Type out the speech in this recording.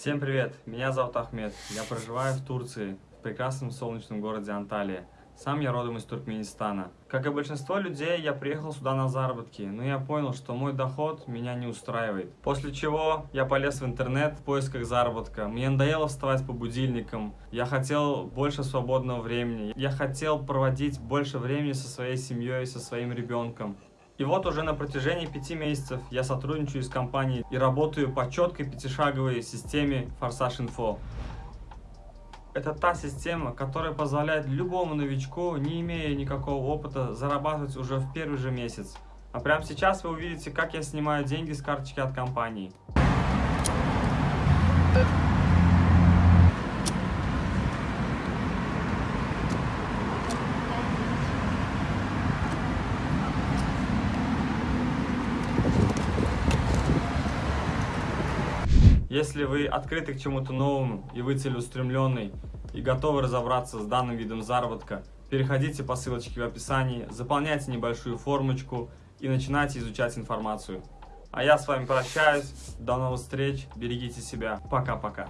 Всем привет, меня зовут Ахмед, я проживаю в Турции, в прекрасном солнечном городе Анталия. Сам я родом из Туркменистана. Как и большинство людей, я приехал сюда на заработки, но я понял, что мой доход меня не устраивает. После чего я полез в интернет в поисках заработка. Мне надоело вставать по будильникам, я хотел больше свободного времени, я хотел проводить больше времени со своей семьей, со своим ребенком. И вот уже на протяжении пяти месяцев я сотрудничаю с компанией и работаю по четкой пятишаговой системе Форсаж Инфо. Это та система, которая позволяет любому новичку, не имея никакого опыта, зарабатывать уже в первый же месяц. А прямо сейчас вы увидите, как я снимаю деньги с карточки от компании. Если вы открыты к чему-то новому, и вы целеустремленный, и готовы разобраться с данным видом заработка, переходите по ссылочке в описании, заполняйте небольшую формочку и начинайте изучать информацию. А я с вами прощаюсь, до новых встреч, берегите себя, пока-пока.